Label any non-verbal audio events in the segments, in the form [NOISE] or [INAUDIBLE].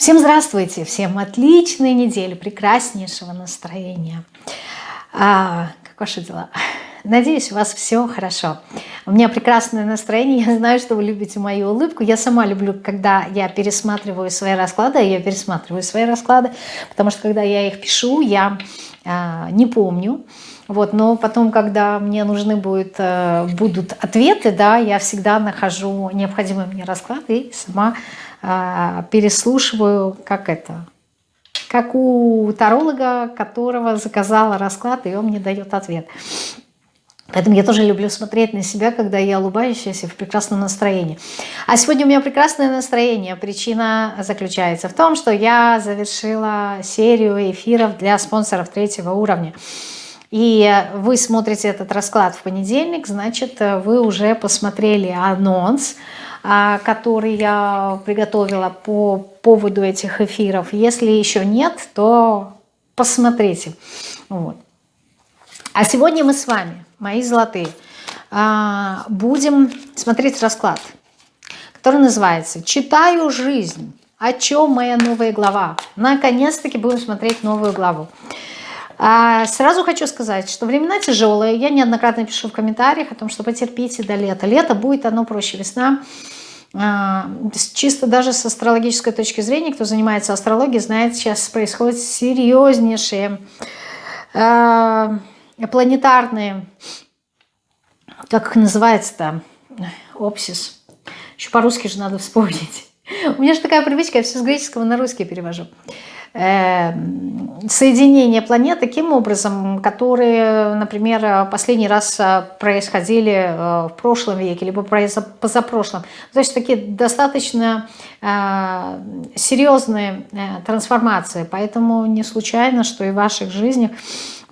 Всем здравствуйте, всем отличной недели, прекраснейшего настроения. А, как ваши дела? Надеюсь, у вас все хорошо. У меня прекрасное настроение, я знаю, что вы любите мою улыбку. Я сама люблю, когда я пересматриваю свои расклады, я пересматриваю свои расклады, потому что когда я их пишу, я а, не помню. Вот, но потом, когда мне нужны будут, э, будут ответы, да, я всегда нахожу необходимый мне расклад и сама а, переслушиваю, как это, как у таролога, которого заказала расклад, и он мне дает ответ. Поэтому я тоже люблю смотреть на себя, когда я улыбаюсь и в прекрасном настроении. А сегодня у меня прекрасное настроение. Причина заключается в том, что я завершила серию эфиров для спонсоров третьего уровня. И вы смотрите этот расклад в понедельник, значит, вы уже посмотрели анонс, а, который я приготовила по поводу этих эфиров. Если еще нет, то посмотрите. Вот. А сегодня мы с вами, мои золотые, а, будем смотреть расклад, который называется «Читаю жизнь». О чем моя новая глава? Наконец-таки будем смотреть новую главу. А, сразу хочу сказать, что времена тяжелые. Я неоднократно пишу в комментариях о том, что потерпите до лета. Лето будет, оно проще. Весна а, чисто даже с астрологической точки зрения, кто занимается астрологией, знает, сейчас происходят серьезнейшие а, планетарные, как их называется-то, опсис. Еще по-русски же надо вспомнить. [LAUGHS] У меня же такая привычка, я все с греческого на русский перевожу. Эм, соединение планет таким образом, которые, например, последний раз э, происходили э, в прошлом веке, либо позапрошлом. То есть такие достаточно э, серьезные трансформации. Поэтому не случайно, что и в ваших жизнях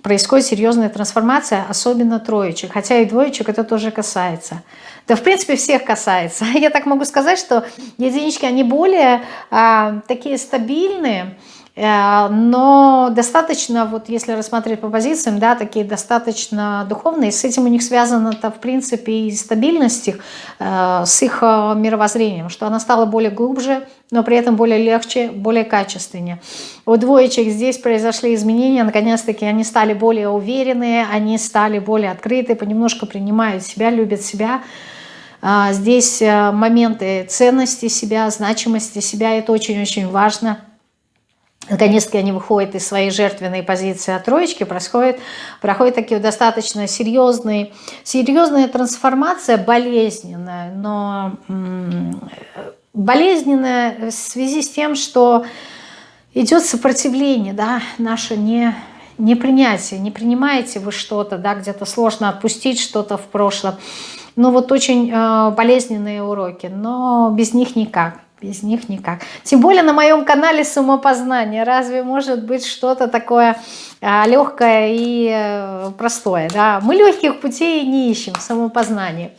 происходит серьезная трансформация, особенно троечек. Хотя и двоечек это тоже касается. Да, в принципе, всех касается. [LAUGHS] Я так могу сказать, что единички, они более а, такие стабильные, но достаточно, вот если рассматривать по позициям, да, такие достаточно духовные, с этим у них связано-то, в принципе, и стабильность их, э, с их э, мировоззрением, что она стала более глубже, но при этом более легче, более качественнее. У двоечек здесь произошли изменения, наконец-таки они стали более уверенные, они стали более открыты, понемножку принимают себя, любят себя, Здесь моменты ценности себя, значимости себя, это очень-очень важно – наконец-таки они выходят из своей жертвенной позиции от троечки, происходит, проходит такие достаточно серьезные, серьезная трансформация, болезненная, но болезненная в связи с тем, что идет сопротивление, да, наше не, не принятие, не принимаете вы что-то, да, где-то сложно отпустить что-то в прошлом, ну вот очень э, болезненные уроки, но без них никак. Без них никак. Тем более на моем канале самопознание. Разве может быть что-то такое а, легкое и а, простое? Да? Мы легких путей не ищем в самопознании.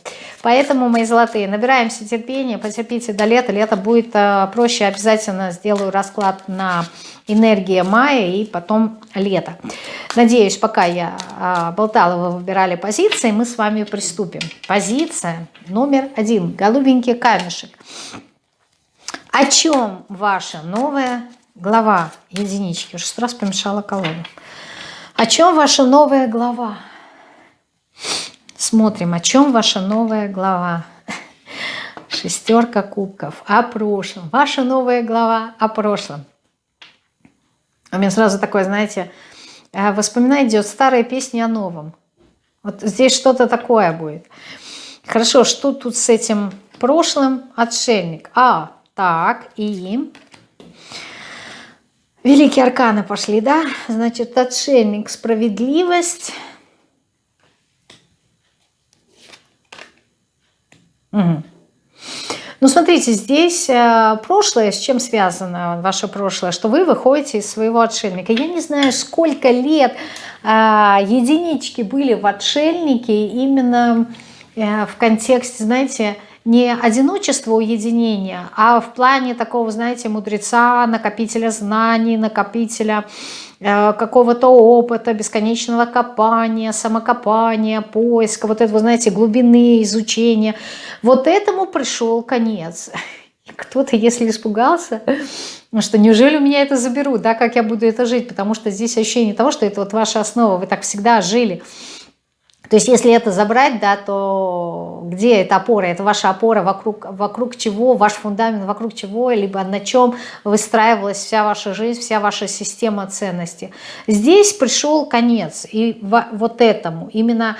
Поэтому, мои золотые, набираемся терпения, потерпите до лета. Лето будет а, проще. Обязательно сделаю расклад на энергия мая и потом лето. Надеюсь, пока я а, болтала, вы выбирали позиции, мы с вами приступим. Позиция номер один. Голубенький камешек. О чем ваша новая глава единички? Уже раз помешала колоду. О чем ваша новая глава? Смотрим, о чем ваша новая глава. Шестерка кубков. О прошлом. Ваша новая глава о прошлом. У меня сразу такое, знаете, э, воспоминание идет старые песни о новом. Вот здесь что-то такое будет. Хорошо, что тут с этим прошлым? Отшельник. А, так, и... Великие арканы пошли, да? Значит, отшельник, справедливость. Угу. Ну, смотрите, здесь э, прошлое, с чем связано ваше прошлое, что вы выходите из своего отшельника. Я не знаю, сколько лет э, единички были в отшельнике именно э, в контексте, знаете, не одиночество уединения, а в плане такого, знаете, мудреца, накопителя знаний, накопителя э, какого-то опыта, бесконечного копания, самокопания, поиска, вот этого, знаете, глубины изучения. Вот этому пришел конец. [LAUGHS] Кто-то, если испугался, что неужели у меня это заберут, да, как я буду это жить, потому что здесь ощущение того, что это вот ваша основа, вы так всегда жили. То есть если это забрать, да, то где эта опора? Это ваша опора, вокруг, вокруг чего, ваш фундамент, вокруг чего, либо на чем выстраивалась вся ваша жизнь, вся ваша система ценностей. Здесь пришел конец, и вот этому, именно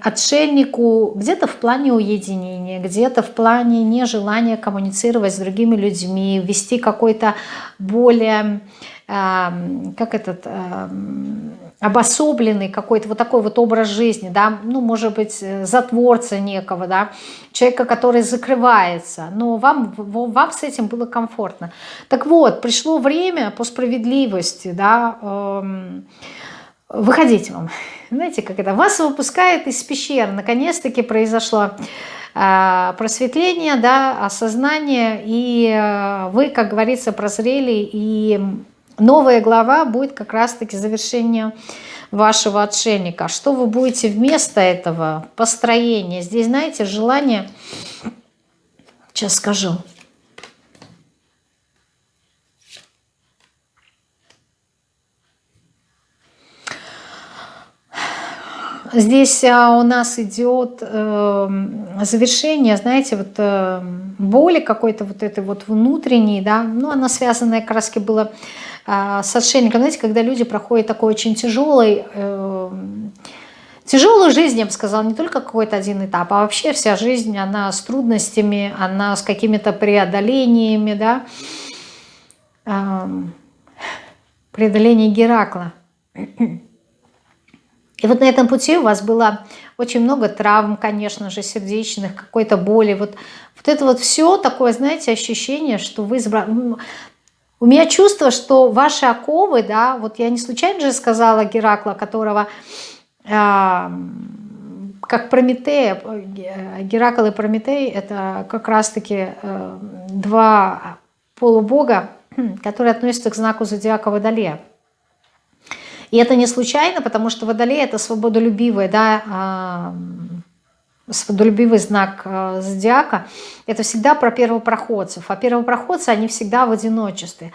отшельнику где-то в плане уединения, где-то в плане нежелания коммуницировать с другими людьми, вести какой-то более, как этот, э, обособленный какой-то вот такой вот образ жизни, да, ну, может быть, затворца некого, да, человека, который закрывается, но вам, вам с этим было комфортно. Так вот, пришло время по справедливости, да, э, выходите вам. Знаете, как это? Вас выпускает из пещер. Наконец-таки произошло э, просветление, да, осознание, и э, вы, как говорится, прозрели, и новая глава будет как раз-таки завершение вашего отшельника. Что вы будете вместо этого? Построение. Здесь, знаете, желание... Сейчас скажу. Здесь а, у нас идет э, завершение, знаете, вот э, боли какой-то вот этой вот внутренней, да, ну, она связанная как раз была с отшельником, знаете, когда люди проходят такой очень тяжелый, э, тяжелую жизнь, я бы сказала, не только какой-то один этап, а вообще вся жизнь, она с трудностями, она с какими-то преодолениями, да, э, преодоление Геракла. И вот на этом пути у вас было очень много травм, конечно же, сердечных, какой-то боли. Вот, вот это вот все такое, знаете, ощущение, что вы... У меня чувство, что ваши оковы, да, вот я не случайно же сказала Геракла, которого, э, как Прометея, Геракл и Прометей, это как раз-таки э, два полубога, [CLEARS THROAT] которые относятся к знаку зодиака Водолея. И это не случайно, потому что водолей – это свободолюбивый, да, а, свободолюбивый знак а, зодиака. Это всегда про первопроходцев. А первопроходцы, они всегда в одиночестве.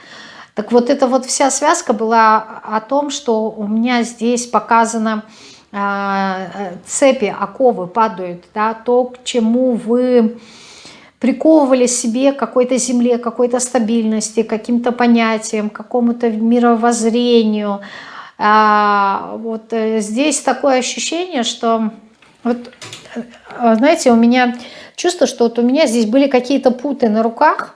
Так вот, эта вот вся связка была о том, что у меня здесь показано а, цепи, оковы падают, да, то, к чему вы приковывали себе какой-то земле, какой-то стабильности, каким-то понятиям, какому-то мировоззрению, а, вот э, здесь такое ощущение, что вот, э, знаете, у меня чувство, что вот у меня здесь были какие-то путы на руках,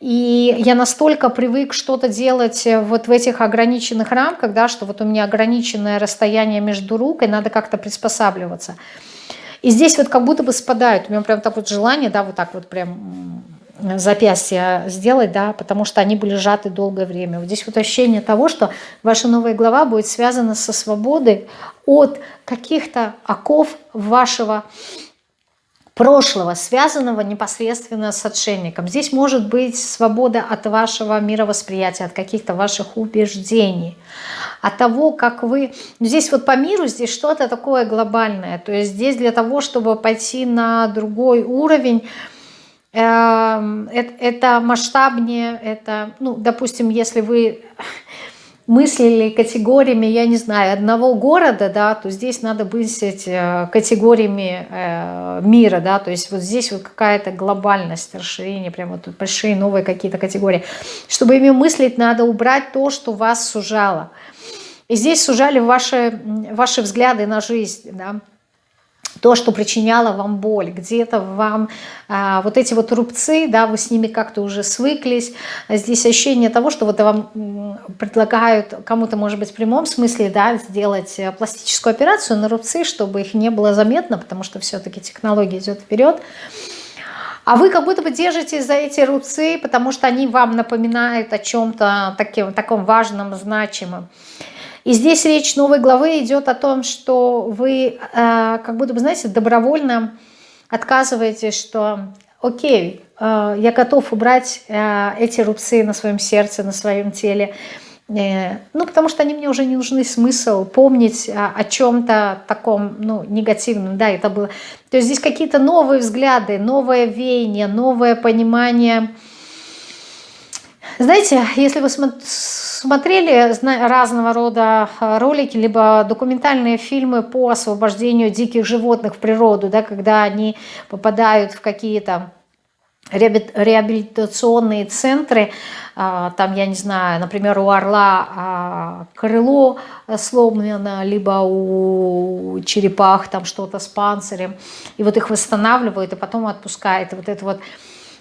и я настолько привык что-то делать вот в этих ограниченных рамках, да, что вот у меня ограниченное расстояние между рук, и надо как-то приспосабливаться. И здесь вот как будто бы спадают, у меня прям так вот желание, да, вот так вот прям запястья сделать, да, потому что они были сжаты долгое время. Вот здесь вот ощущение того, что ваша новая глава будет связана со свободой от каких-то оков вашего прошлого, связанного непосредственно с отшельником. Здесь может быть свобода от вашего мировосприятия, от каких-то ваших убеждений, от того, как вы... Здесь вот по миру, здесь что-то такое глобальное. То есть здесь для того, чтобы пойти на другой уровень, это масштабнее, это, ну, допустим, если вы [LAUGHS] мыслили категориями, я не знаю, одного города, да, то здесь надо мыслить э, категориями э, мира, да, то есть вот здесь вот какая-то глобальность, расширение, прям вот большие новые какие-то категории. Чтобы ими мыслить, надо убрать то, что вас сужало. И здесь сужали ваши, ваши взгляды на жизнь, да, то, что причиняло вам боль, где-то вам а, вот эти вот рубцы, да, вы с ними как-то уже свыклись, здесь ощущение того, что вот вам предлагают кому-то, может быть, в прямом смысле, да, сделать э, пластическую операцию на рубцы, чтобы их не было заметно, потому что все-таки технология идет вперед, а вы как будто бы держитесь за эти рубцы, потому что они вам напоминают о чем-то таком важном, значимом. И здесь речь новой главы идет о том, что вы э, как будто бы, знаете, добровольно отказываетесь, что окей, э, я готов убрать э, эти рубцы на своем сердце, на своем теле, ну, потому что они мне уже не нужны смысл помнить о, о чем-то таком, ну, негативном, да, это было. То есть здесь какие-то новые взгляды, новое веяние, новое понимание Знаете, если вы смотрели разного рода э, ролики, либо документальные фильмы по освобождению диких животных в природу, да, когда они попадают в какие-то реабилитационные центры, а, там, я не знаю, например, у орла а, крыло сломлено, либо у черепах там что-то с панцирем, и вот их восстанавливают, и потом отпускают. И вот это вот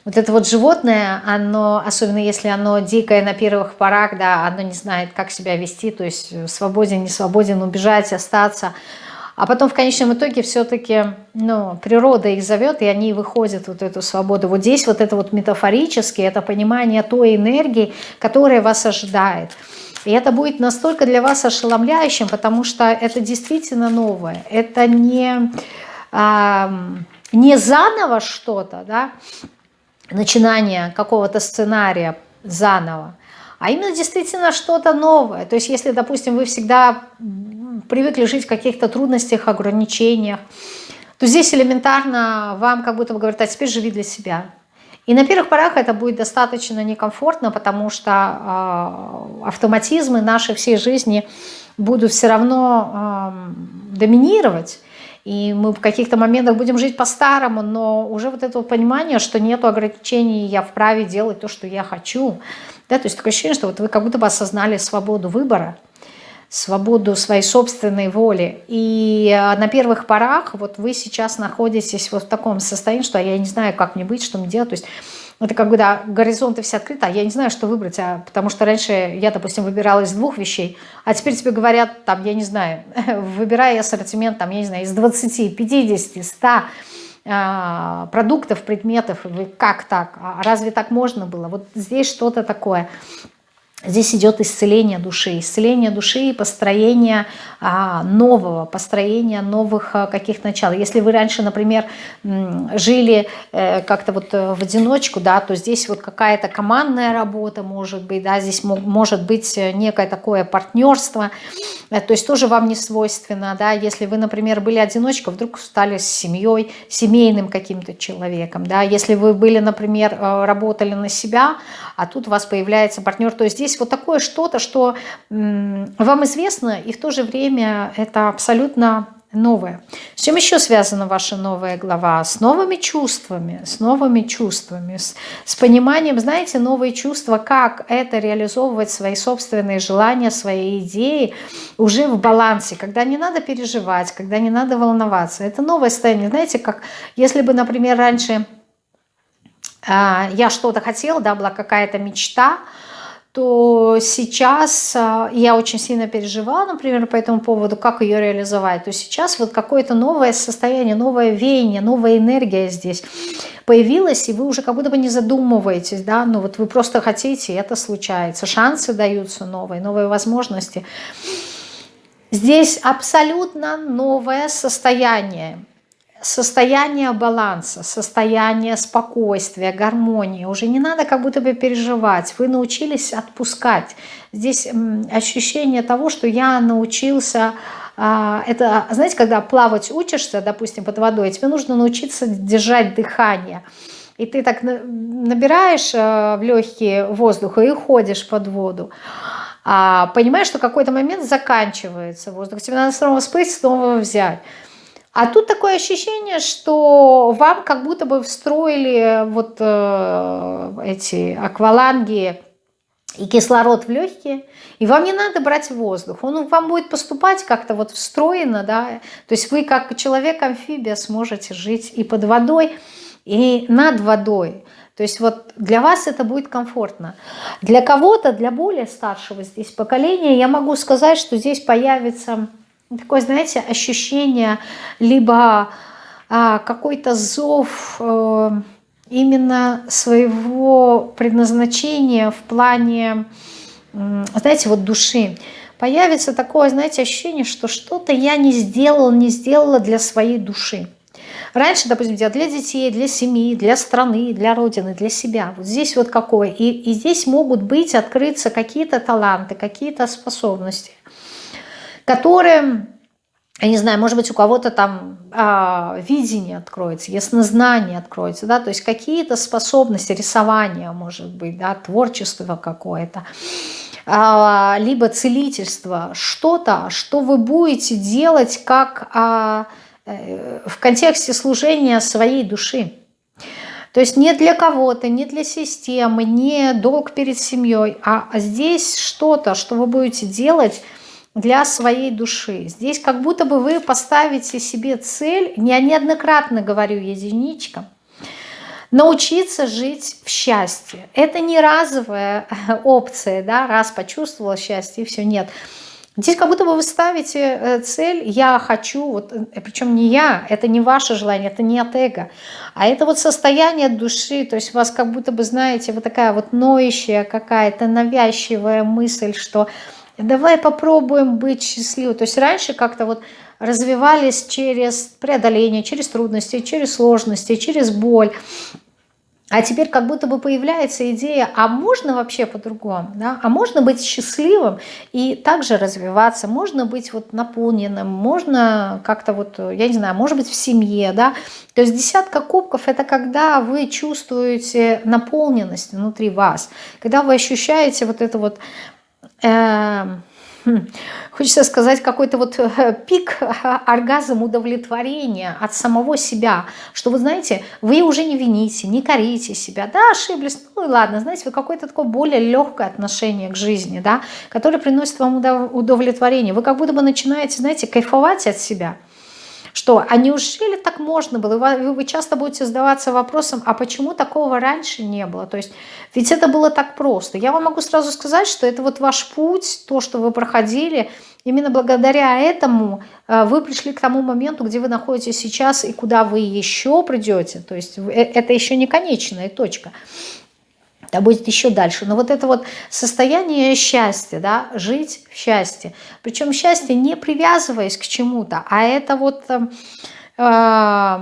вот это вот животное, оно, особенно если оно дикое на первых порах, да, оно не знает, как себя вести, то есть свободен, не свободен, убежать, остаться. А потом в конечном итоге все-таки ну, природа их зовет, и они выходят вот эту свободу. Вот здесь вот это вот метафорически, это понимание той энергии, которая вас ожидает. И это будет настолько для вас ошеломляющим, потому что это действительно новое. Это не, а, не заново что-то, да, начинание какого-то сценария заново, а именно действительно что-то новое. То есть если, допустим, вы всегда привыкли жить в каких-то трудностях, ограничениях, то здесь элементарно вам как будто бы говорят, а теперь живи для себя. И на первых порах это будет достаточно некомфортно, потому что э, автоматизмы нашей всей жизни будут все равно э, доминировать и мы в каких-то моментах будем жить по-старому, но уже вот это понимание, что нет ограничений, я вправе делать то, что я хочу. Да, то есть такое ощущение, что вот вы как будто бы осознали свободу выбора, свободу своей собственной воли. И э, на первых порах вот вы сейчас находитесь вот в таком состоянии, что я не знаю, как мне быть, что мне делать. То есть это когда горизонты все открыты, а я не знаю, что выбрать, а, потому что раньше я, допустим, выбирала из двух вещей, а теперь тебе говорят, там, я не знаю, [LAUGHS] выбирая ассортимент, там, я не знаю, из 20, 50, 100 а, продуктов, предметов, как так? А разве так можно было? Вот здесь что-то такое. Здесь идет исцеление души, исцеление души и построение а, нового, построение новых а, каких начал. Если вы раньше, например, жили э, как-то вот э, в одиночку, да, то здесь вот какая-то командная работа может быть, да, здесь может быть э, некое такое партнерство, то есть тоже вам не свойственно, да, если вы, например, были одиночкой, вдруг стали с семьей, семейным каким-то человеком, да, если вы были, например, работали на себя, а тут у вас появляется партнер, то есть здесь здесь вот такое что-то, что вам известно, и в то же время это абсолютно новое. С чем еще связана ваша новая глава? С новыми чувствами, с новыми чувствами, с, с пониманием, знаете, новые чувства, как это реализовывать свои собственные желания, свои идеи уже в балансе, когда не надо переживать, когда не надо волноваться. Это новое состояние. Знаете, как если бы, например, раньше а, я что-то хотела, да, была какая-то мечта, то сейчас а, я очень сильно переживала, например, по этому поводу, как ее реализовать, то сейчас вот какое-то новое состояние, новое веяние, новая энергия здесь появилась, и вы уже как будто бы не задумываетесь, да, ну вот вы просто хотите, и это случается, шансы даются новые, новые возможности. Здесь абсолютно новое состояние, состояние баланса, состояние спокойствия, гармонии. Уже не надо как будто бы переживать. Вы научились отпускать. Здесь ощущение того, что я научился... А, это, знаете, когда плавать учишься, допустим, под водой, тебе нужно научиться держать дыхание. И ты так набираешь э, в легкие воздуха и ходишь под воду. А понимаешь, что какой-то момент заканчивается воздух. Тебе надо снова всплыть, снова взять. А тут такое ощущение, что вам как будто бы встроили вот э, эти акваланги и кислород в легкие, и вам не надо брать воздух, он вам будет поступать как-то вот встроено, да, то есть вы как человек-амфибия сможете жить и под водой, и над водой, то есть вот для вас это будет комфортно. Для кого-то, для более старшего здесь поколения, я могу сказать, что здесь появится Такое, знаете, ощущение, либо а, какой-то зов а, именно своего предназначения в плане, знаете, вот души. Появится такое, знаете, ощущение, что что-то я не сделал, не сделала для своей души. Раньше, допустим, для детей, для семьи, для страны, для Родины, для себя. Вот здесь вот какое. И, и здесь могут быть, открыться какие-то таланты, какие-то способности которые я не знаю, может быть, у кого-то там а, видение откроется, яснознание откроется, да, то есть какие-то способности, рисования, может быть, да, творчество какое-то, а, либо целительство, что-то, что вы будете делать как а, э, в контексте служения своей души. То есть не для кого-то, не для системы, не долг перед семьей, а здесь что-то, что вы будете делать для своей души. Здесь как будто бы вы поставите себе цель, я неоднократно говорю единичкам, научиться жить в счастье. Это не разовая опция, да, раз почувствовала счастье и все, нет. Здесь как будто бы вы ставите э, цель «я хочу», вот, э, причем не я, это не ваше желание, это не от эго, а это вот состояние души, то есть у вас как будто бы, знаете, вот такая вот ноющая какая-то навязчивая мысль, что давай попробуем быть счастливым. То есть раньше как-то вот развивались через преодоление, через трудности, через сложности, через боль. А теперь как будто бы появляется идея, а можно вообще по-другому, да? а можно быть счастливым и также развиваться, можно быть вот наполненным, можно как-то вот, я не знаю, может быть в семье, да, то есть десятка кубков это когда вы чувствуете наполненность внутри вас, когда вы ощущаете вот это вот хочется сказать, какой-то вот э, пик [LAUGHS] оргазм удовлетворения от самого себя, что вы знаете, вы уже не вините, не корите себя, да, ошиблись, ну и ладно, знаете, вы какое-то такое более легкое отношение к жизни, да, которое приносит вам удовлетворение, вы как будто бы начинаете, знаете, кайфовать от себя, что, а неужели так можно было? Вы, вы часто будете задаваться вопросом, а почему такого раньше не было? То есть, ведь это было так просто. Я вам могу сразу сказать, что это вот ваш путь, то, что вы проходили, именно благодаря этому э, вы пришли к тому моменту, где вы находитесь сейчас и куда вы еще придете. То есть, э, это еще не конечная точка да будет еще дальше. Но вот это вот состояние счастья, да, жить в счастье. Причем счастье не привязываясь к чему-то, а это вот... Э, э,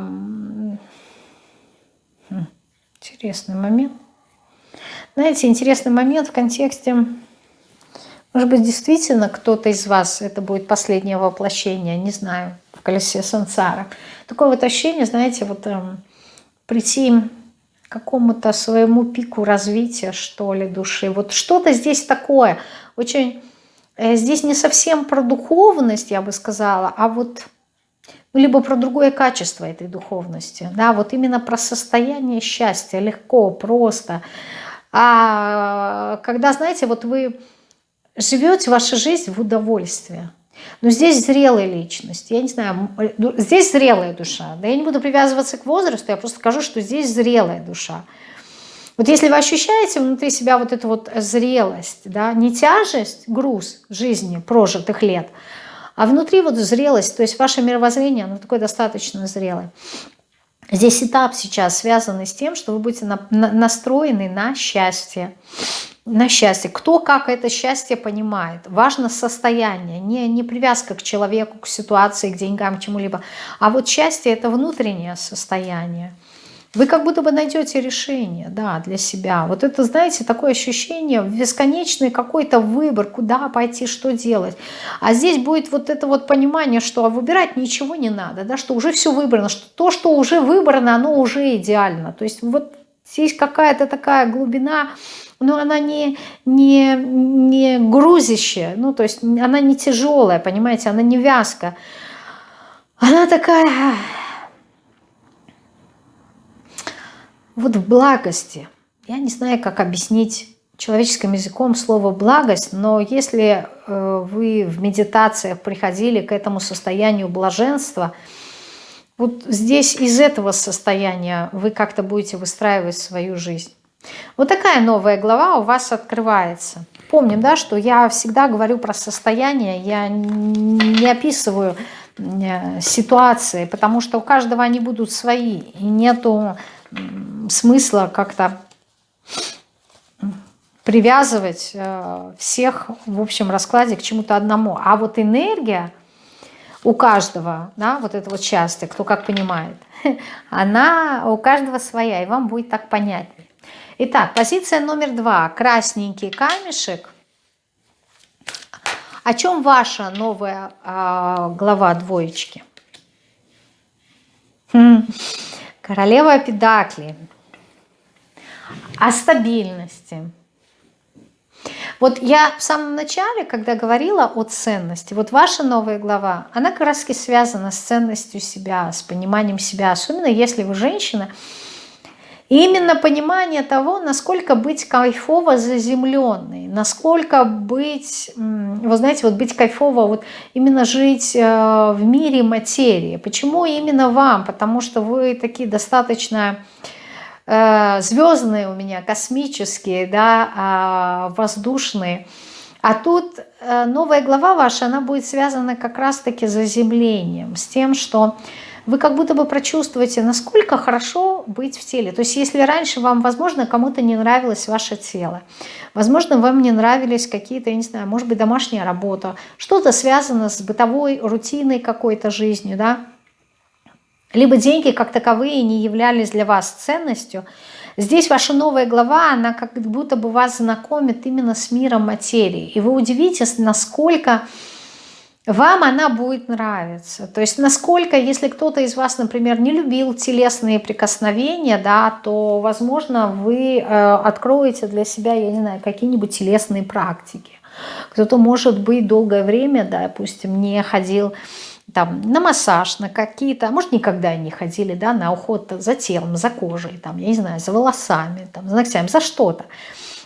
интересный момент. Знаете, интересный момент в контексте... Может быть, действительно кто-то из вас, это будет последнее воплощение, не знаю, в колесе сансара. Такое вот ощущение, знаете, вот э, прийти какому-то своему пику развития, что ли, души. Вот что-то здесь такое, очень... Э, здесь не совсем про духовность, я бы сказала, а вот ну, либо про другое качество этой духовности. Да, вот именно про состояние счастья, легко, просто. А когда, знаете, вот вы живете вашу жизнь в удовольствии, но здесь зрелая личность, я не знаю, ну, здесь зрелая душа. Да я не буду привязываться к возрасту, я просто скажу, что здесь зрелая душа. Вот если вы ощущаете внутри себя вот эту вот зрелость, да, не тяжесть, груз жизни прожитых лет, а внутри вот зрелость, то есть ваше мировоззрение, оно такое достаточно зрелое. Здесь этап сейчас связанный с тем, что вы будете на, на, настроены на счастье на счастье. Кто как это счастье понимает. Важно состояние, не, не привязка к человеку, к ситуации, к деньгам, к чему-либо. А вот счастье – это внутреннее состояние. Вы как будто бы найдете решение да, для себя. Вот это, знаете, такое ощущение, бесконечный какой-то выбор, куда пойти, что делать. А здесь будет вот это вот понимание, что выбирать ничего не надо, да, что уже все выбрано, что то, что уже выбрано, оно уже идеально. То есть вот здесь какая-то такая глубина но она не, не, не грузящая, ну, то есть она не тяжелая, понимаете, она не вязкая. Она такая вот в благости. Я не знаю, как объяснить человеческим языком слово «благость», но если э, вы в медитациях приходили к этому состоянию блаженства, вот здесь из этого состояния вы как-то будете выстраивать свою жизнь. Вот такая новая глава у вас открывается. Помним, да, что я всегда говорю про состояние, я не описываю э, ситуации, потому что у каждого они будут свои, и нету смысла как-то привязывать э, всех в общем раскладе к чему-то одному. А вот энергия у каждого, да, вот это вот часто, кто как понимает, [LAUGHS] она у каждого своя, и вам будет так понятнее. Итак, позиция номер два. Красненький камешек. О чем ваша новая э, глава двоечки? Хм. Королева Педакли. О стабильности. Вот я в самом начале, когда говорила о ценности, вот ваша новая глава, она как раз связана с ценностью себя, с пониманием себя, особенно если вы женщина, и именно понимание того, насколько быть кайфово заземленной, насколько быть, вы знаете, вот быть кайфово, вот именно жить э, в мире материи. Почему именно вам? Потому что вы такие достаточно звездные у меня, космические, да, а, воздушные. А тут э, новая глава ваша, она будет связана как раз-таки с заземлением, с тем, что вы как будто бы прочувствуете, насколько хорошо быть в теле. То есть если раньше вам, возможно, кому-то не нравилось ваше тело, возможно, вам не нравились какие-то, я не знаю, может быть, домашняя работа, что-то связано с бытовой, рутиной какой-то жизнью, да, либо деньги как таковые не являлись для вас ценностью, здесь ваша новая глава, она как будто бы вас знакомит именно с миром материи. И вы удивитесь, насколько вам она будет нравиться. То есть насколько, если кто-то из вас, например, не любил телесные прикосновения, да, то, возможно, вы э, откроете для себя, я не знаю, какие-нибудь телесные практики. Кто-то, может быть, долгое время, да, допустим, не ходил там, на массаж, на какие-то, а может, никогда не ходили, да, на уход за телом, за кожей, там, я не знаю, за волосами, там, за ногтями, за что-то.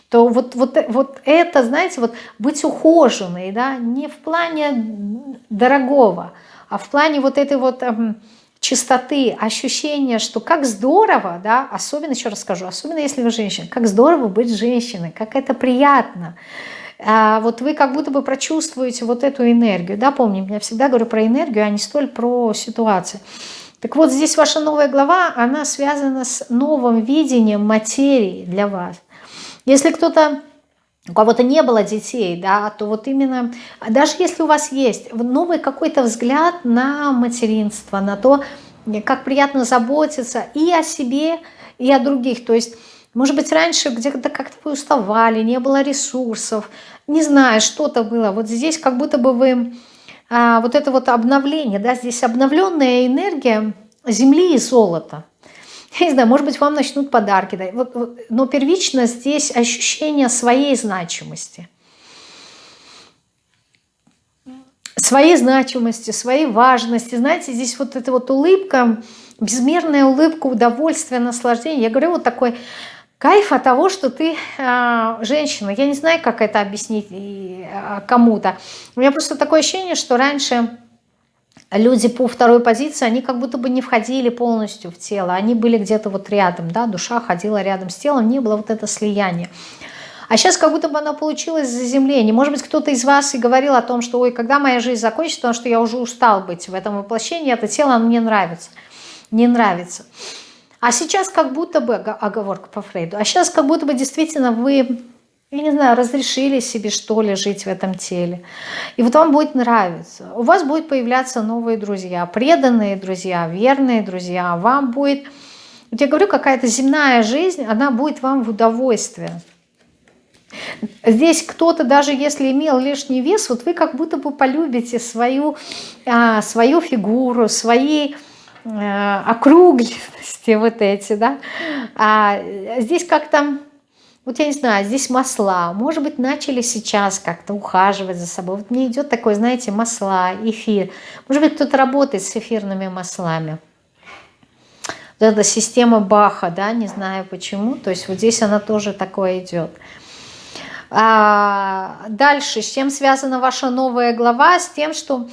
То вот, вот, вот это, знаете, вот быть ухоженной, да, не в плане дорогого, а в плане вот этой вот эм, чистоты, ощущения, что как здорово, да, особенно, еще раз скажу, особенно если вы женщина, как здорово быть женщиной, как это приятно, а вот вы как будто бы прочувствуете вот эту энергию, да, помню, я всегда говорю про энергию, а не столь про ситуацию. Так вот, здесь ваша новая глава, она связана с новым видением материи для вас. Если кто-то у кого-то не было детей, да, то вот именно, даже если у вас есть новый какой-то взгляд на материнство, на то, как приятно заботиться и о себе, и о других. То есть, может быть, раньше где-то как-то вы уставали, не было ресурсов, не знаю, что-то было. Вот здесь как будто бы вы, а, вот это вот обновление, да, здесь обновленная энергия земли и золота [LAUGHS] – я не знаю, может быть, вам начнут подарки. Вот, вот, но первично здесь ощущение своей значимости. Своей значимости, своей важности. Знаете, здесь вот эта вот улыбка, безмерная улыбка, удовольствие, наслаждение. Я говорю, вот такой кайф от того, что ты э, женщина. Я не знаю, как это объяснить э, кому-то. У меня просто такое ощущение, что раньше люди по второй позиции, они как будто бы не входили полностью в тело, они были где-то вот рядом, да, душа ходила рядом с телом, не было вот это слияние. А сейчас как будто бы оно получилось заземление. Может быть, кто-то из вас и говорил о том, что ой, когда моя жизнь закончится, потому что я уже устал быть в этом воплощении, это тело оно мне нравится. Не нравится. А сейчас как будто бы, оговорка по Фрейду, а сейчас как будто бы действительно вы я не знаю, разрешили себе что ли жить в этом теле. И вот вам будет нравиться. У вас будут появляться новые друзья, преданные друзья, верные друзья. Вам будет, вот я говорю, какая-то земная жизнь, она будет вам в удовольствие. Здесь кто-то, даже если имел лишний вес, вот вы как будто бы полюбите свою, а, свою фигуру, свои а, округлости [LAUGHS] вот эти, да. А здесь как-то вот я не знаю, здесь масла, может быть, начали сейчас как-то ухаживать за собой. Вот мне идет такое, знаете, масла, эфир. Может быть, кто-то работает с эфирными маслами. Вот эта система Баха, да, не знаю почему. То есть вот здесь она тоже такое идет. А дальше, с чем связана ваша новая глава? С тем, что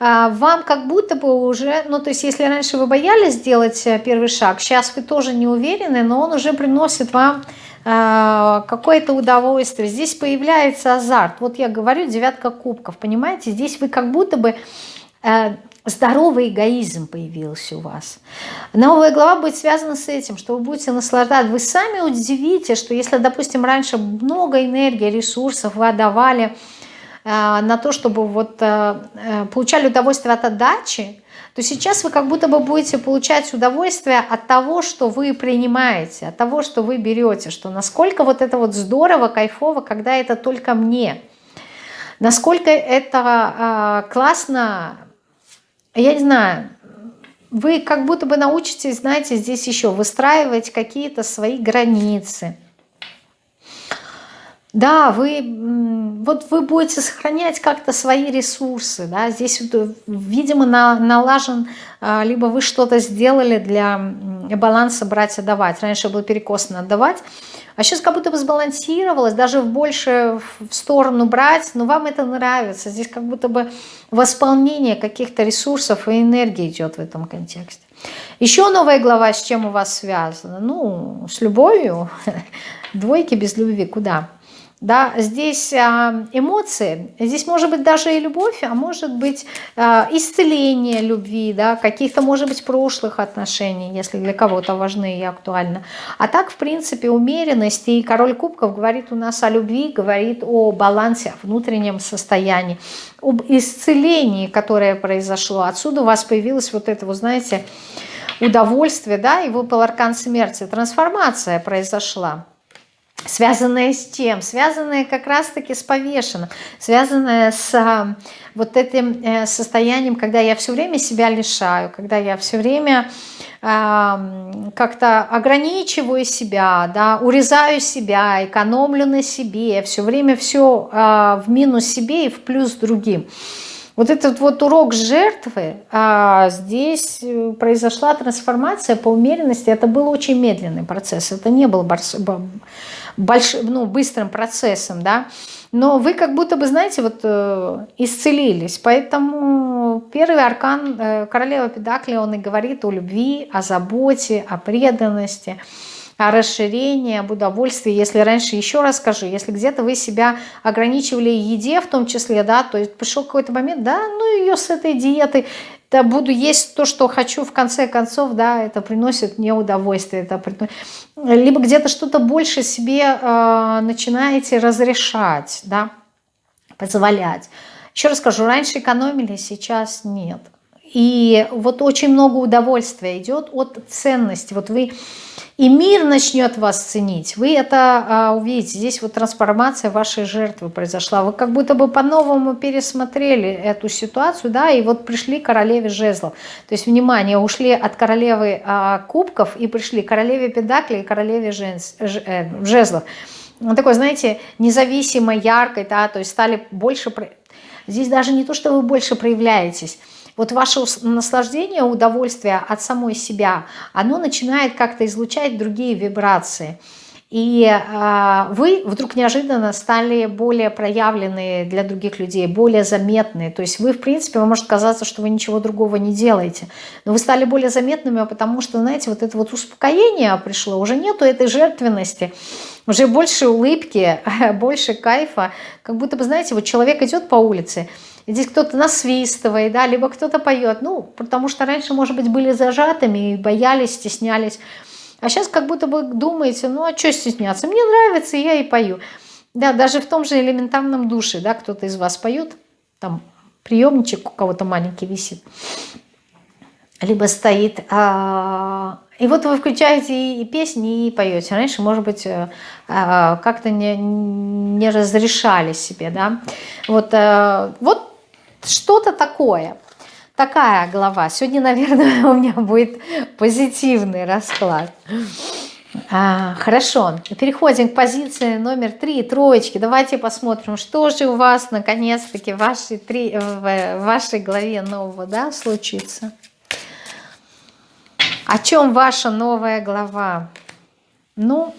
вам как будто бы уже, ну то есть если раньше вы боялись сделать э, первый шаг, сейчас вы тоже не уверены, но он уже приносит вам а, какое-то удовольствие. Здесь появляется азарт. Вот я говорю, девятка кубков, понимаете? Здесь вы как будто бы э, здоровый эгоизм появился у вас. Новая глава будет связана с этим, что вы будете наслаждаться. Вы сами удивите, что если, допустим, раньше много энергии, ресурсов вы отдавали на то, чтобы вот э, получали удовольствие от отдачи, то сейчас вы как будто бы будете получать удовольствие от того, что вы принимаете, от того, что вы берете, что насколько вот это вот здорово, кайфово, когда это только мне. Насколько это э, классно, я не знаю, вы как будто бы научитесь, знаете, здесь еще выстраивать какие-то свои границы. Да, вы, вот вы будете сохранять как-то свои ресурсы, да, здесь, видимо, на, налажен, а, либо вы что-то сделали для баланса брать и давать. Раньше был перекос на отдавать, а сейчас как будто бы сбалансировалось, даже больше в сторону брать, но вам это нравится. Здесь как будто бы восполнение каких-то ресурсов и энергии идет в этом контексте. Еще новая глава с чем у вас связана? Ну, с любовью. [LAUGHS] Двойки без любви куда? Да, здесь а, эмоции, здесь может быть даже и любовь, а может быть а, исцеление любви, да, каких-то, может быть, прошлых отношений, если для кого-то важны и актуальны. А так, в принципе, умеренность, и король кубков говорит у нас о любви, говорит о балансе, о внутреннем состоянии, об исцелении, которое произошло. Отсюда у вас появилось вот это, вы знаете, удовольствие, да, и выпал аркан смерти, трансформация произошла связанная с тем, связанная как раз-таки с повешенным, связанная с а, вот этим э, состоянием, когда я все время себя лишаю, когда я все время а, как-то ограничиваю себя, да, урезаю себя, экономлю на себе, все время все а, в минус себе и в плюс другим. Вот этот вот урок жертвы, а здесь э, произошла трансформация по умеренности. Это был очень медленный процесс. Это не был большим, ну, быстрым процессом, да, но вы как будто бы, знаете, вот э, исцелились, поэтому первый аркан э, королева Педакли, он и говорит о любви, о заботе, о преданности, о расширении, об удовольствии. Если раньше, еще раз скажу, если где-то вы себя ограничивали еде в том числе, да, то есть пришел какой-то момент, да, ну ее с этой диеты, да, буду есть то, что хочу, в конце концов, да, это приносит мне удовольствие. Это приносит... Либо где-то что-то больше себе э, начинаете разрешать, да, позволять. Еще раз скажу, раньше экономили, сейчас нет. И вот очень много удовольствия идет от ценности. Вот вы и мир начнет вас ценить. Вы это а, увидите. Здесь вот трансформация вашей жертвы произошла. Вы как будто бы по-новому пересмотрели эту ситуацию, да, и вот пришли к королеве жезлов. То есть, внимание, ушли от королевы а, кубков и пришли к королеве педакли и королеве женс, ж, э, жезлов. Ну, такой, знаете, независимо, яркой, да, то есть стали больше... Здесь даже не то, что вы больше проявляетесь, вот ваше наслаждение, удовольствие от самой себя, оно начинает как-то излучать другие вибрации. И э, вы вдруг неожиданно стали более проявленные для других людей, более заметные. То есть вы, в принципе, вам может казаться, что вы ничего другого не делаете. Но вы стали более заметными, потому что, знаете, вот это вот успокоение пришло. Уже нету этой жертвенности, уже больше улыбки, [LAUGHS] больше кайфа. Как будто бы, знаете, вот человек идет по улице, здесь кто-то насвистывает, да, либо кто-то поет, ну, потому что раньше, может быть, были зажатыми, боялись, стеснялись, а сейчас как будто бы думаете, ну, а что стесняться, мне нравится, я и пою. Да, даже в том же элементарном душе, да, кто-то из вас поет, там приемничек у кого-то маленький висит, либо стоит, а, и вот вы включаете и песни, и поете. Раньше, может быть, э, а, как-то не, не разрешали себе, да. Вот, э, вот что-то такое. Такая глава. Сегодня, наверное, [LAUGHS] у меня будет позитивный расклад. А, хорошо, переходим к позиции номер три, троечки. Давайте посмотрим, что же у вас наконец-таки в вашей, три, в вашей главе нового да, случится. О чем ваша новая глава? Ну,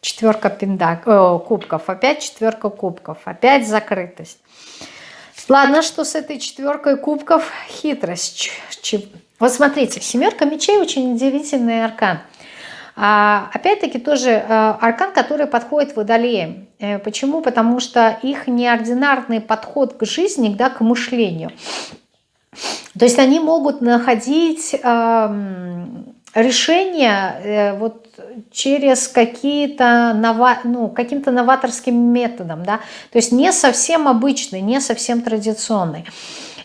четверка пиндак, о, кубков, опять четверка кубков, опять закрытость. Ладно, что с этой четверкой кубков? Хитрость. Вот смотрите, семерка мечей очень удивительный аркан. А, Опять-таки тоже а, аркан, который подходит водолеям. Э, почему? Потому что их неординарный подход к жизни, да, к мышлению. То есть они могут находить решения э, вот через какие-то нова, ну, каким-то новаторским методом, да, то есть не совсем обычный, не совсем традиционный.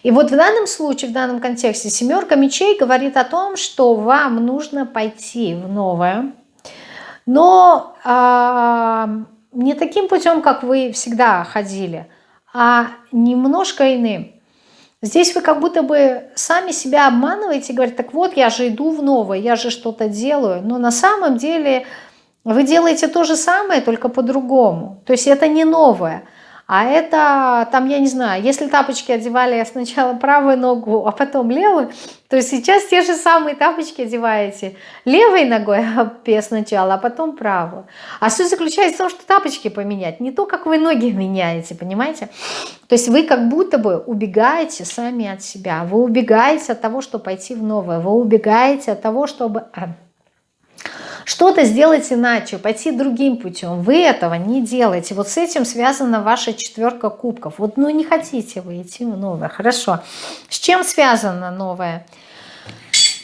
И вот в данном случае, в данном контексте семерка мечей говорит о том, что вам нужно пойти в новое, но э, не таким путем, как вы всегда ходили, а немножко иным. Здесь вы как будто бы сами себя обманываете говорите, так вот, я же иду в новое, я же что-то делаю. Но на самом деле вы делаете то же самое, только по-другому. То есть это не новое. А это, там, я не знаю, если тапочки одевали сначала [LAUGHS] правую ногу, а потом левую, то сейчас те же самые тапочки одеваете левой ногой [LAUGHS] сначала, а потом правую. А суть заключается в том, что тапочки поменять, не то, как вы ноги меняете, понимаете? То есть вы как будто бы убегаете сами от себя, вы убегаете от того, чтобы пойти в новое, вы убегаете от того, чтобы а, что-то сделать иначе, пойти другим путем. Вы этого не делаете. Вот с этим связана ваша четверка кубков. Вот ну не хотите вы идти в новое. Хорошо. С чем связана новая?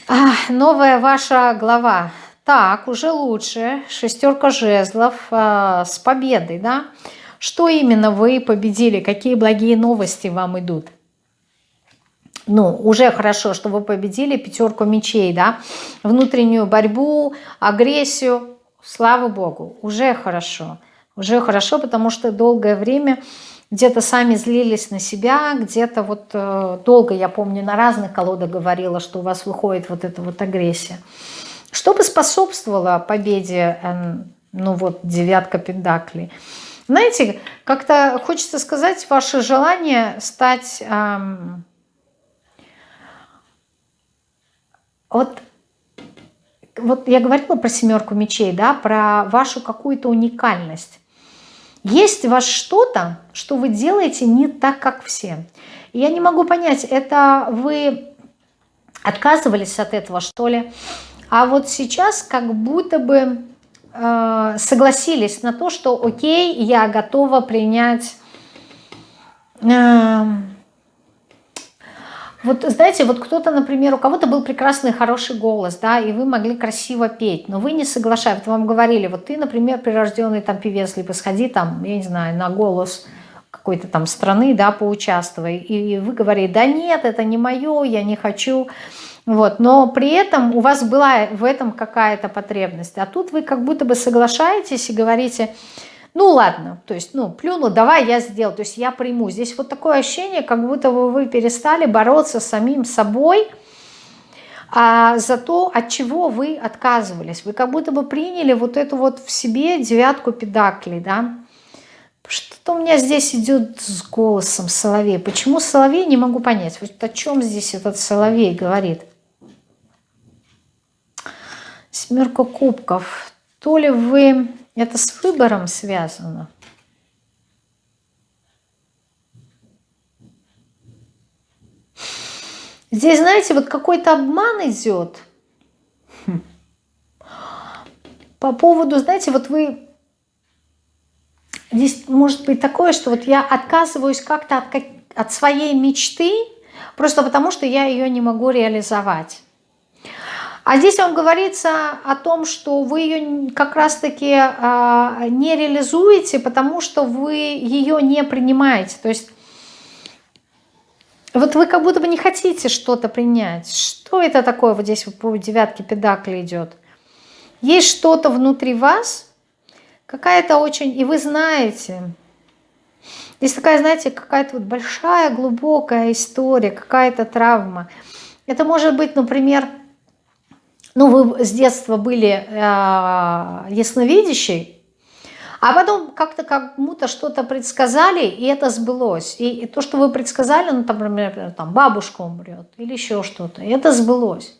А, новая ваша глава. Так, уже лучше. Шестерка жезлов а, с победой, да? Что именно вы победили? Какие благие новости вам идут? Ну, уже хорошо, что вы победили пятерку мечей, да, внутреннюю борьбу, агрессию, слава богу, уже хорошо, уже хорошо, потому что долгое время где-то сами злились на себя, где-то вот э, долго, я помню, на разных колодах говорила, что у вас выходит вот эта вот агрессия. Что бы способствовало победе, э, ну вот, девятка пентаклей? Знаете, как-то хочется сказать, ваше желание стать... Э, Вот, вот я говорила про семерку мечей, да, про вашу какую-то уникальность. Есть у вас что-то, что вы делаете не так, как все. Я не могу понять, это вы отказывались от этого, что ли? А вот сейчас как будто бы э, согласились на то, что окей, я готова принять... Э, вот знаете, вот кто-то, например, у кого-то был прекрасный, хороший голос, да, и вы могли красиво петь, но вы не соглашаетесь. Вот вам говорили, вот ты, например, прирожденный там певец, либо сходи там, я не знаю, на голос какой-то там страны, да, поучаствуй. И вы говорите, да нет, это не мое, я не хочу. Вот, но при этом у вас была в этом какая-то потребность. А тут вы как будто бы соглашаетесь и говорите, ну ладно, то есть, ну, плюну, давай я сделаю, то есть я приму. Здесь вот такое ощущение, как будто бы вы перестали бороться с самим собой а за то, от чего вы отказывались. Вы как будто бы приняли вот эту вот в себе девятку педаклей, да. Что-то у меня здесь идет с голосом соловей. Почему соловей, не могу понять. Вот о чем здесь этот соловей говорит. Семерка кубков. То ли вы это с выбором связано. Здесь, знаете, вот какой-то обман идет. По поводу, знаете, вот вы... Здесь может быть такое, что вот я отказываюсь как-то от, от своей мечты, просто потому что я ее не могу реализовать. А здесь вам говорится о том, что вы ее как раз-таки а, не реализуете, потому что вы ее не принимаете. То есть вот вы как будто бы не хотите что-то принять. Что это такое? Вот здесь по девятке педакли идет. Есть что-то внутри вас, какая-то очень... И вы знаете, здесь такая, знаете, какая-то вот большая, глубокая история, какая-то травма. Это может быть, например, ну, вы с детства были э, ясновидящей, а потом как-то кому-то что-то предсказали, и это сбылось. И, и то, что вы предсказали, ну, там, например, там, бабушка умрет или еще что-то, это сбылось.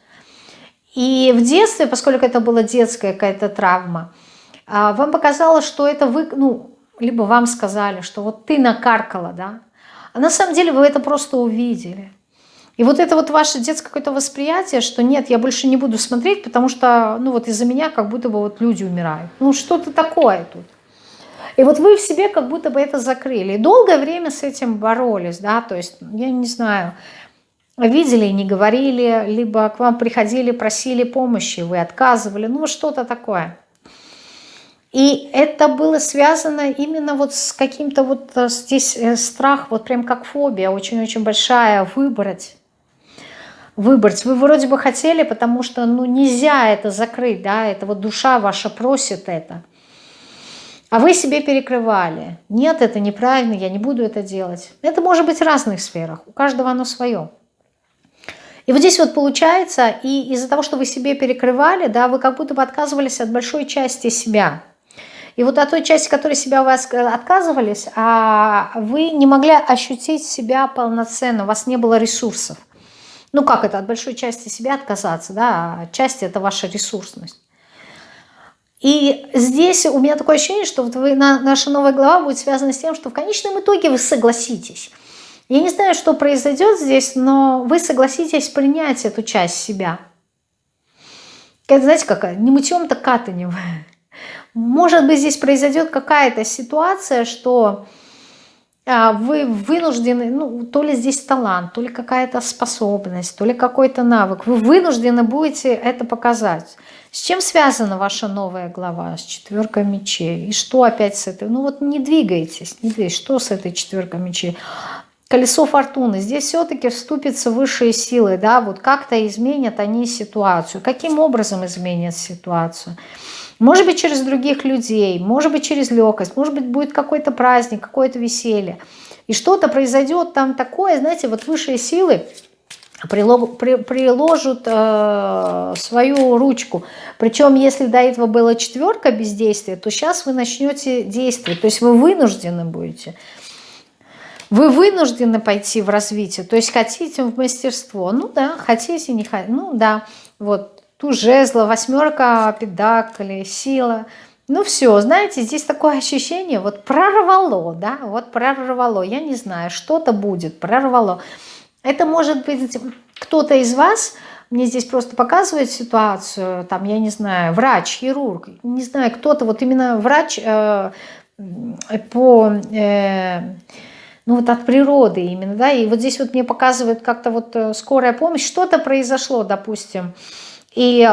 И в детстве, поскольку это была детская какая-то травма, э, вам показалось, что это вы, ну, либо вам сказали, что вот ты накаркала, да, а на самом деле вы это просто увидели. И вот это вот ваше детское какое-то восприятие, что нет, я больше не буду смотреть, потому что, ну вот из-за меня как будто бы вот люди умирают. Ну что-то такое тут. И вот вы в себе как будто бы это закрыли. И долгое время с этим боролись, да, то есть, я не знаю, видели и не говорили, либо к вам приходили, просили помощи, вы отказывали, ну что-то такое. И это было связано именно вот с каким-то вот э, здесь э, страх, вот прям как фобия, очень-очень большая, выбрать выбрать. Вы вроде бы хотели, потому что ну, нельзя это закрыть, да, это вот душа ваша просит это. А вы себе перекрывали. Нет, это неправильно, я не буду это делать. Это может быть в разных сферах, у каждого оно свое. И вот здесь вот получается, и из-за того, что вы себе перекрывали, да, вы как будто бы отказывались от большой части себя. И вот от той части, которой себя у вас отказывались, а вы не могли ощутить себя полноценно, у вас не было ресурсов. Ну как это, от большой части себя отказаться, да, а часть это ваша ресурсность. И здесь у меня такое ощущение, что вот вы, наша новая глава будет связана с тем, что в конечном итоге вы согласитесь. Я не знаю, что произойдет здесь, но вы согласитесь принять эту часть себя. Это, знаете, какая? Не мытьем, так катанем. [LAUGHS] Может быть, здесь произойдет какая-то ситуация, что вы вынуждены, ну, то ли здесь талант, то ли какая-то способность, то ли какой-то навык, вы вынуждены будете это показать. С чем связана ваша новая глава? С четверкой мечей. И что опять с этой? Ну вот не двигайтесь, не двигайтесь. Что с этой четверкой мечей? Колесо фортуны. Здесь все-таки вступятся высшие силы, да, вот как-то изменят они ситуацию. Каким образом изменят ситуацию? Может быть, через других людей, может быть, через легкость, может быть, будет какой-то праздник, какое-то веселье. И что-то произойдет там такое, знаете, вот высшие силы приложат э, свою ручку. Причем, если до этого была четверка бездействия, то сейчас вы начнете действовать. То есть вы вынуждены будете. Вы вынуждены пойти в развитие. То есть хотите в мастерство. Ну да, хотите, не хотите. Ну да, вот ту жезла, восьмерка педакли, сила. Ну все, знаете, здесь такое ощущение, вот прорвало, да, вот прорвало. Я не знаю, что-то будет, прорвало. Это может быть кто-то из вас, мне здесь просто показывает ситуацию, там, я не знаю, врач, хирург, не знаю, кто-то, вот именно врач э, по, э, ну вот от природы именно, да, и вот здесь вот мне показывают как-то вот э, скорая помощь, что-то произошло, допустим, и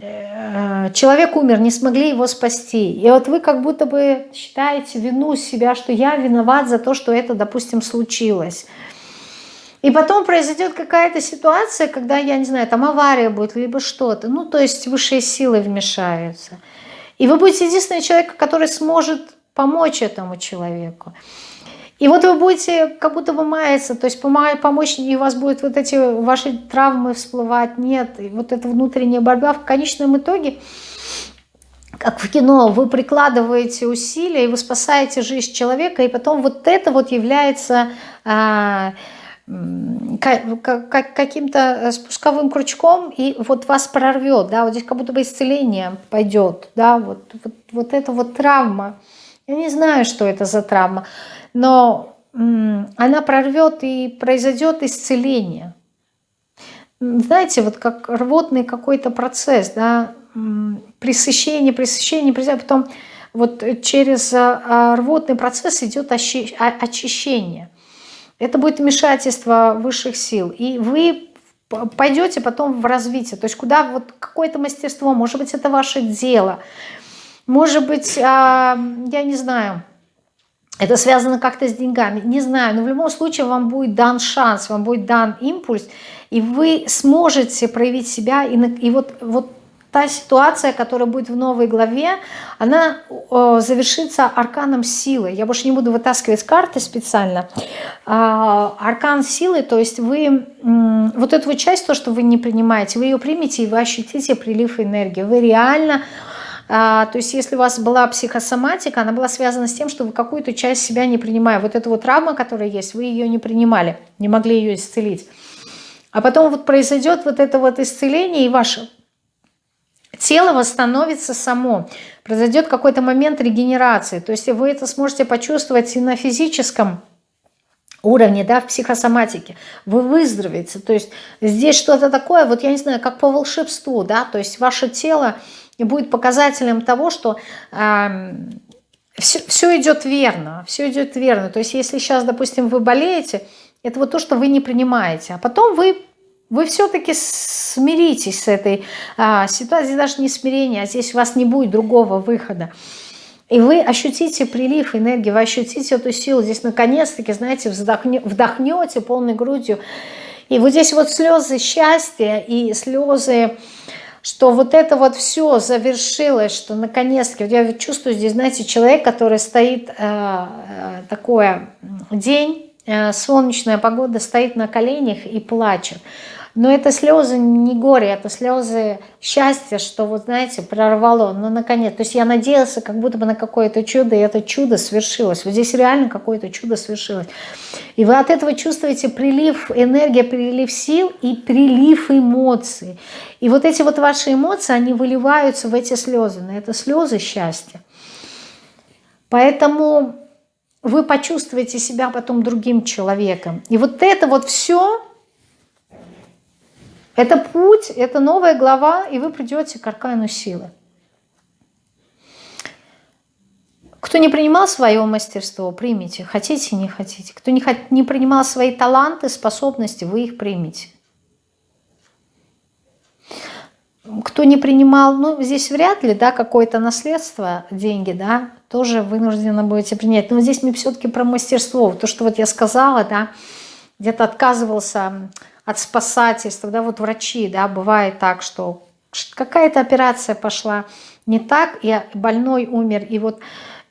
э, человек умер, не смогли его спасти. И вот вы как будто бы считаете вину себя, что я виноват за то, что это, допустим, случилось. И потом произойдет какая-то ситуация, когда, я не знаю, там авария будет, либо что-то. Ну, то есть высшие силы вмешаются. И вы будете единственный человек, который сможет помочь этому человеку. И вот вы будете как будто бы маяться, то есть помочь, и у вас будут вот эти ваши травмы всплывать, нет, и вот эта внутренняя борьба в конечном итоге, как в кино, вы прикладываете усилия, и вы спасаете жизнь человека, и потом вот это вот является... А, каким-то э, спусковым крючком, и вот вас прорвет, да, вот здесь как будто бы исцеление пойдет, да, вот, вот, вот это вот травма. Я не знаю, что это за травма, но она прорвет и произойдет исцеление. Знаете, вот как рвотный какой-то процесс, да, пресыщение, пресыщение, пресыщение, потом вот через а, а, рвотный процесс идет очищение. Это будет вмешательство высших сил. И вы пойдете потом в развитие. То есть куда вот какое-то мастерство, может быть, это ваше дело. Может быть, а, я не знаю, это связано как-то с деньгами. Не знаю, но в любом случае вам будет дан шанс, вам будет дан импульс, и вы сможете проявить себя. И, и вот, вот та ситуация, которая будет в новой главе, она э, завершится арканом силы. Я больше не буду вытаскивать карты специально. Э, аркан силы, то есть вы э, вот эту вот часть, то, что вы не принимаете, вы ее примете, и вы ощутите прилив энергии. Вы реально... А, то есть если у вас была психосоматика, она была связана с тем, что вы какую-то часть себя не принимаете. Вот эта вот травма, которая есть, вы ее не принимали, не могли ее исцелить. А потом вот произойдет вот это вот исцеление, и ваше тело восстановится само. Произойдет какой-то момент регенерации. То есть вы это сможете почувствовать и на физическом уровне, да, в психосоматике. Вы выздоровеете. То есть здесь что-то такое, вот я не знаю, как по волшебству, да, то есть ваше тело будет показателем того, что... Э, все, все идет верно, все идет верно. То есть если сейчас, допустим, вы болеете, это вот то, что вы не принимаете. А потом вы вы все-таки смиритесь с этой а, ситуацией, даже не смирение, а здесь у вас не будет другого выхода. И вы ощутите прилив энергии, вы ощутите эту силу. Здесь наконец-таки, знаете, вздохне, вдохнете полной грудью. И вот здесь вот слезы счастья и слезы что вот это вот все завершилось, что наконец-таки, вот я чувствую здесь, знаете, человек, который стоит, э, э, такое, день, э, солнечная погода, стоит на коленях и плачет. Но это слезы не горе, это слезы счастья, что вот, знаете, прорвало, ну, наконец. То есть я надеялся как будто бы на какое-то чудо, и это чудо свершилось. Вот здесь реально какое-то чудо свершилось. И вы от этого чувствуете прилив энергии, прилив сил и прилив эмоций. И вот эти вот ваши эмоции, они выливаются в эти слезы. На это слезы счастья. Поэтому вы почувствуете себя потом другим человеком. И вот это вот все это путь, это новая глава, и вы придете к аркану силы. Кто не принимал свое мастерство, примите. Хотите, не хотите. Кто не, не принимал свои таланты, способности, вы их примите. Кто не принимал, ну, здесь вряд ли, да, какое-то наследство, деньги, да, тоже вынуждены будете принять. Но здесь мне все-таки про мастерство. То, что вот я сказала, да, где-то отказывался от спасательства, да, вот врачи, да, бывает так, что какая-то операция пошла не так, и больной умер, и вот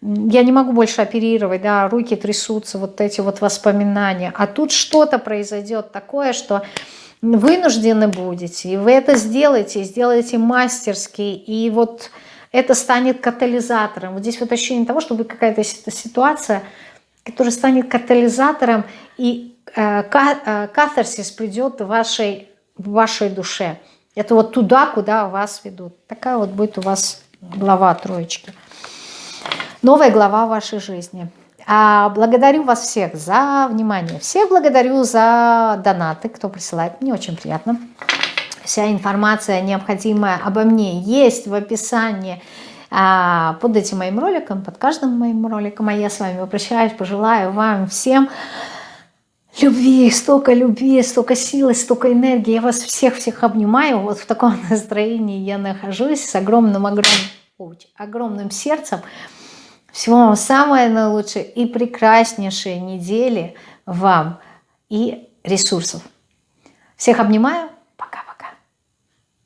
я не могу больше оперировать, да, руки трясутся, вот эти вот воспоминания, а тут что-то произойдет такое, что вынуждены будете, и вы это сделаете, сделаете мастерски, и вот это станет катализатором. Вот здесь вот ощущение того, что вы какая-то ситуация, которая станет катализатором, и катарсис придет в вашей, в вашей душе. Это вот туда, куда вас ведут. Такая вот будет у вас глава троечки. Новая глава вашей жизни. А благодарю вас всех за внимание. Всех благодарю за донаты, кто присылает. Мне очень приятно. Вся информация необходимая обо мне есть в описании а, под этим моим роликом, под каждым моим роликом. А я с вами прощаюсь, пожелаю вам всем любви, столько любви, столько силы, столько энергии. Я вас всех-всех обнимаю. Вот в таком [LAUGHS] настроении я нахожусь с огромным-огромным огромным сердцем. Всего вам самое наилучшее и прекраснейшие недели вам и ресурсов. Всех обнимаю.